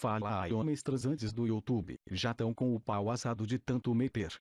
Fala aí homens transantes do YouTube, já tão com o pau assado de tanto meter.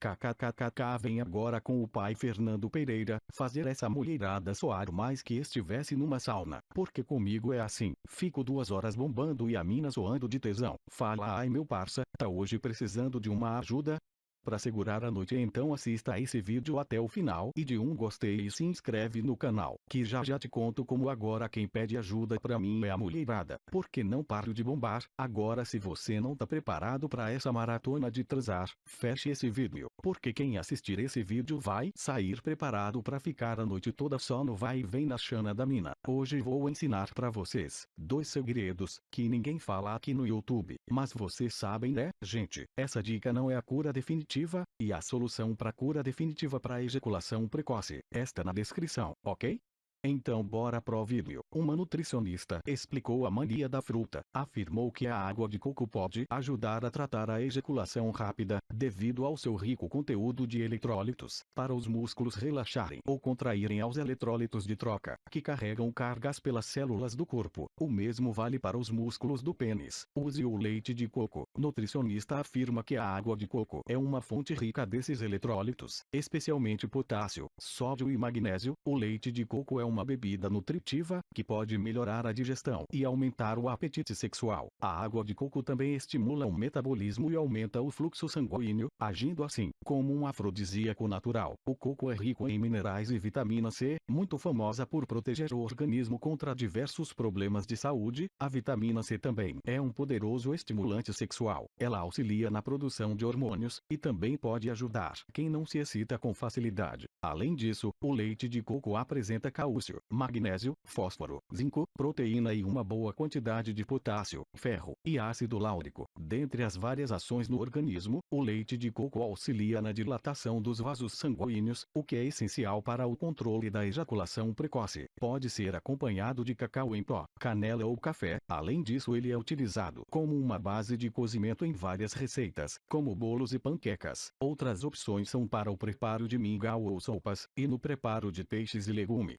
KKKKK vem agora com o pai Fernando Pereira, fazer essa mulherada soar mais que estivesse numa sauna, porque comigo é assim, fico duas horas bombando e a mina soando de tesão. Fala ai meu parça, tá hoje precisando de uma ajuda? Para segurar a noite então assista esse vídeo até o final e de um gostei e se inscreve no canal, que já já te conto como agora quem pede ajuda pra mim é a mulherada, porque não paro de bombar, agora se você não tá preparado para essa maratona de transar, feche esse vídeo, porque quem assistir esse vídeo vai sair preparado para ficar a noite toda só no vai e vem na chana da mina. Hoje vou ensinar para vocês, dois segredos, que ninguém fala aqui no YouTube, mas vocês sabem né, gente, essa dica não é a cura definitiva definitiva, e a solução para cura definitiva para ejaculação precoce, está na descrição, ok? Então bora pro vídeo. Uma nutricionista explicou a mania da fruta. Afirmou que a água de coco pode ajudar a tratar a ejaculação rápida, devido ao seu rico conteúdo de eletrólitos, para os músculos relaxarem ou contraírem aos eletrólitos de troca, que carregam cargas pelas células do corpo. O mesmo vale para os músculos do pênis. Use o leite de coco. Nutricionista afirma que a água de coco é uma fonte rica desses eletrólitos, especialmente potássio, sódio e magnésio. O leite de coco é um uma bebida nutritiva, que pode melhorar a digestão e aumentar o apetite sexual. A água de coco também estimula o metabolismo e aumenta o fluxo sanguíneo, agindo assim, como um afrodisíaco natural. O coco é rico em minerais e vitamina C, muito famosa por proteger o organismo contra diversos problemas de saúde. A vitamina C também é um poderoso estimulante sexual. Ela auxilia na produção de hormônios, e também pode ajudar quem não se excita com facilidade. Além disso, o leite de coco apresenta cálcio magnésio, fósforo, zinco, proteína e uma boa quantidade de potássio, ferro e ácido láurico. Dentre as várias ações no organismo, o leite de coco auxilia na dilatação dos vasos sanguíneos, o que é essencial para o controle da ejaculação precoce. Pode ser acompanhado de cacau em pó, canela ou café. Além disso, ele é utilizado como uma base de cozimento em várias receitas, como bolos e panquecas. Outras opções são para o preparo de mingau ou sopas, e no preparo de peixes e legume.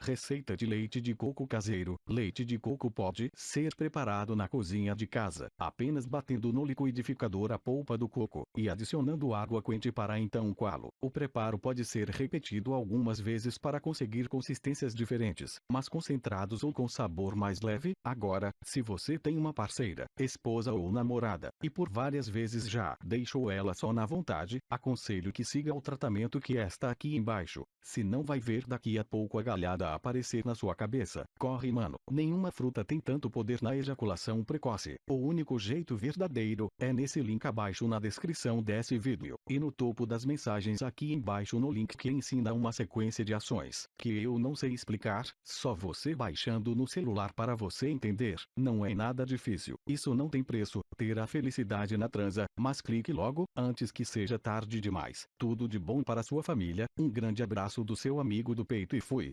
Receita de leite de coco caseiro. Leite de coco pode ser preparado na cozinha de casa, apenas batendo no liquidificador a polpa do coco, e adicionando água quente para então coá-lo. O preparo pode ser repetido algumas vezes para conseguir consistências diferentes, mas concentrados ou com sabor mais leve. Agora, se você tem uma parceira, esposa ou namorada, e por várias vezes já deixou ela só na vontade, aconselho que siga o tratamento que está aqui embaixo. Se não vai ver daqui a pouco a galhada aparecer na sua cabeça. Corre mano, nenhuma fruta tem tanto poder na ejaculação precoce. O único jeito verdadeiro, é nesse link abaixo na descrição desse vídeo, e no topo das mensagens aqui embaixo no link que ensina uma sequência de ações, que eu não sei explicar, só você baixando no celular para você entender, não é nada difícil, isso não tem preço, ter a felicidade na transa, mas clique logo, antes que seja tarde demais. Tudo de bom para sua família, um grande abraço do seu amigo do peito e fui.